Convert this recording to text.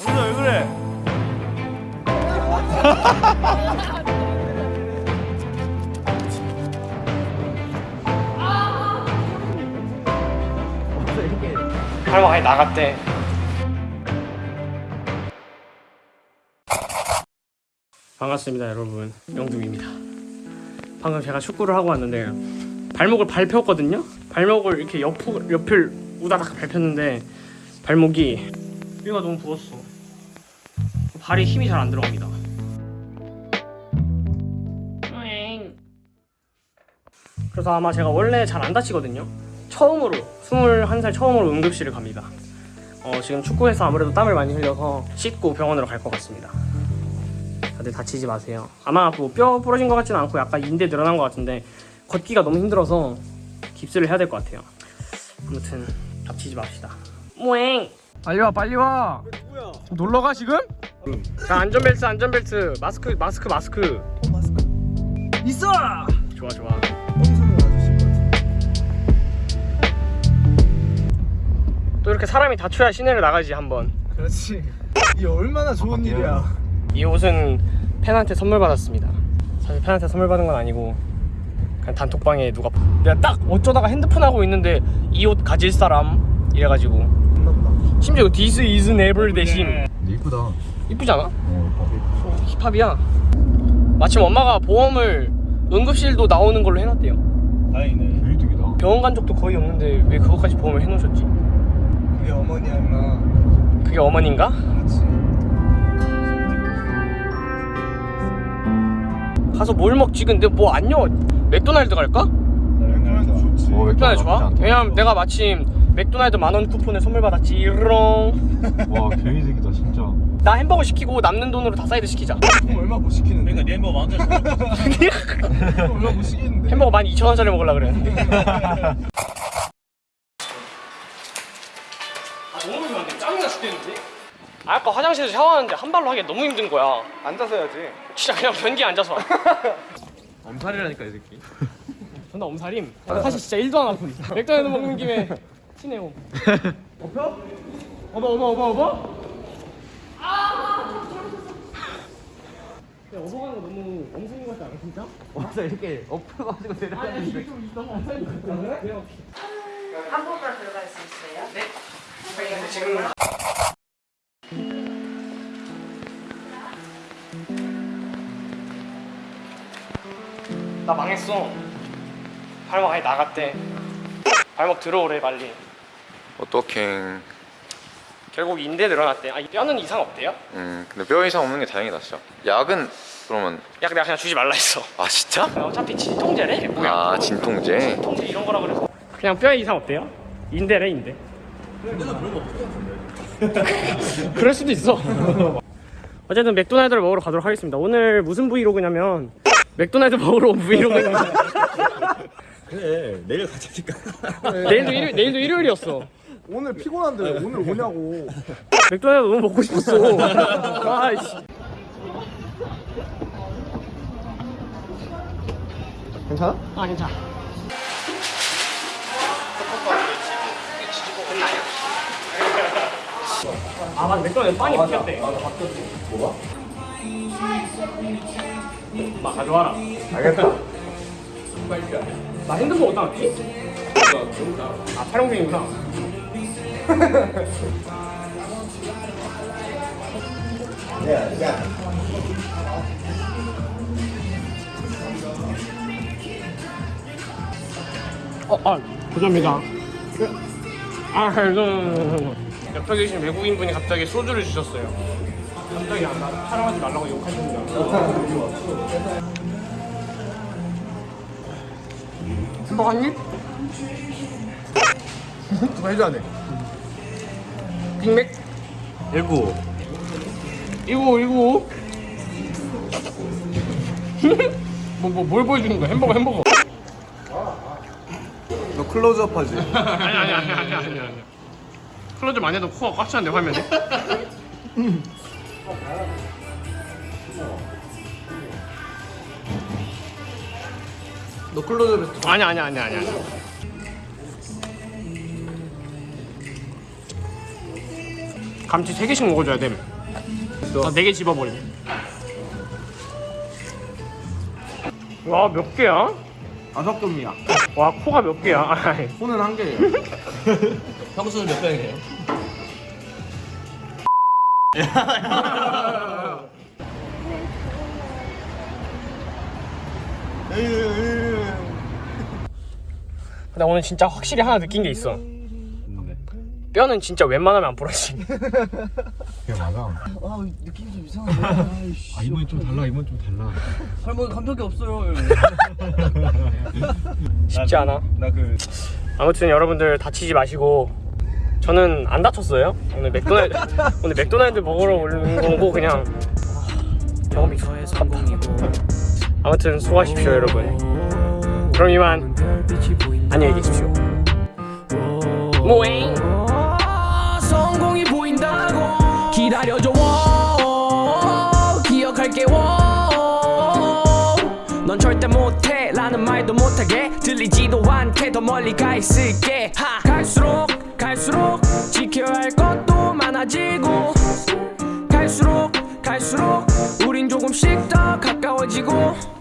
영준아 왜 그래? 할머 아예 나갔대. 반갑습니다, 여러분. 영둥입니다. 방금 제가 축구를 하고 왔는데 발목을 밟혔거든요. 발목을 이렇게 옆 옆을 우다닥 밟혔는데 발목이 뼈가 너무 부었어. 발에 힘이 잘 안 들어갑니다. 그래서 아마 제가 원래 잘 안 다치거든요. 처음으로 21살 처음으로 응급실을 갑니다. 어, 지금 축구해서 아무래도 땀을 많이 흘려서 씻고 병원으로 갈 것 같습니다. 다들 다치지 마세요. 아마 뭐 뼈 부러진 것 같지는 않고 약간 인대 늘어난 것 같은데 걷기가 너무 힘들어서 깁스를 해야 될 것 같아요. 아무튼 다치지 맙시다. 모행. 빨리 와 빨리 와. 누구야? 놀러 가 지금? 자 안전벨트 안전벨트 마스크 마스크 마스크. 마스크. 있어. 좋아 좋아. 또 이렇게 사람이 다쳐야 시내를 나가지 한번. 그렇지. 이게 얼마나 좋은 일이야. 이 옷은 팬한테 선물 받았습니다. 사실 팬한테 선물 받은 건 아니고 그냥 단톡방에 누가 내가 딱 어쩌다가 핸드폰 하고 있는데 이 옷 가질 사람 이래가지고. 심지어 This is never 대신 이쁘다. 이쁘지 않아? 어, 힙합이야. 마침 엄마가 보험을 응급실도 나오는 걸로 해놨대요. 다행이네. 개이득이다. 병원 간 적도 거의 없는데 왜 그것까지 보험을 해놓으셨지? 그게 어머니야 임마. 그게 어머니인가? 그렇지. 가서 뭘 먹지? 근데 뭐 안녕 맥도날드 갈까? 맥도날드 좋지. 어, 맥도날드 좋아? 왜냐면 내가 마침 맥도날드 만원 쿠폰을 선물 받았지. 이롱 와 개이득이다 진짜. 나 햄버거 시키고 남는 돈으로 다 사이드 시키자. 그럼 얼마 못 시키는데? 그러니까 네 햄버거 그럼 얼마 못 시키는데? 햄버거 12,000원짜리 먹으려고 그랬는데 아 너무 좋아한데 짱이나 죽겠는데? 아, 아까 화장실에서 샤워하는데 한 발로 하기 너무 힘든 거야. 앉아서 해야지. 진짜 그냥 변기에 앉아서 엄살이라니까 이 새끼. 존나 엄살임. 사실 진짜 1도 안 아픈 맥도날드 먹는 김에 치네요 어퍼? 어버 어버 어버 어버? 근데 어버 가는 거 너무 것 같지 않아 진짜? 와서 이렇게 엎어가지고 내려가는 게좀 너무 것 같아 그래? 한국으로 들어갈 수 있어요? 네. 근데 지금 나 망했어 발목 아예 나갔대 발목 들어오래 빨리 어떡해 결국 인대 늘어났대. 아 뼈는 이상 없대요? 음 근데 뼈 이상 없는 게 다행이다 진짜. 약은 그러면 야 내가 그냥 주지 말라 했어. 아 진짜? 어차피 진통제래 뭐야? 아 진통제? 진통제 이런 거라 그래서. 그냥 뼈에 이상 없대요? 인대래 인대. 그럴 수도 있어. 어쨌든 맥도날드를 먹으러 가도록 하겠습니다. 오늘 무슨 브이로그냐면 맥도날드 먹으러 온 브이로그입니다 그래 내일 가자니까. 내일도 일요일, 내일도 일요일이었어 오늘 피곤한데 왜 오늘 오냐고. 맥도날드 너무 먹고 싶었어 아이씨 괜찮아? 아 괜찮아 아 맞아 맥도날드 빵이 바뀌었대 맞아 바뀌었지. 뭐가? 막 가져와라 알겠다. 나 핸드폰 어디다 놨지? 아 촬영 중이구나 어, 아, 감사합니다. 아, 감사합니다. 옆에 계신 외국인 분이 갑자기 소주를 주셨어요. 갑자기 안 나, 촬영하지 말라고 욕하십니다. 한 입? 누가 해줘야 돼. 빅맥? 일구 이거, 이거. 뭐, 뭐, 뭘 보여주는 거야? 햄버거, 햄버거. 너 클로즈업 하지? 아니, 아니, 아니, 아니, 아니, 아니. close 많이 해도 코가 꽉 차는데, 화면에? 너 클로즈업 했어. 아니, 아니, 아니, 아니, 아니. 감튀 3개씩 먹어줘야 됨. 나 4개 집어버림. 와, 몇 개야? 다섯 개입니다. 와, 코가 몇 개야? 아이, 손은 한 개예요. 평수는 몇 평이에요? 나 오늘 진짜 확실히 하나 느낀 게 있어. 뼈는 진짜 웬만하면 안 부러지. 그게 맞아 아 느낌이 좀 이상한데. 아 이번엔 좀 달라 이번 좀 달라 할머니 감독이 없어요. 쉽지 않아. 나그 아무튼 여러분들 다치지 마시고 저는 안 다쳤어요. 오늘 맥도날드 오늘 맥도날드 먹으러 온 거고 그냥 경험이 성공이고 아무튼 수고하십시오 여러분. 그럼 이만 안녕히 계십시오. 모잉. 기다려줘. 워 기억할게. 워넌 절대 못해 라는 말도 못하게. 들리지도 않게 더 멀리 가 있을게. 하. 갈수록 갈수록 지켜야 할 것도 많아지고. 갈수록 갈수록 우린 조금씩 더 가까워지고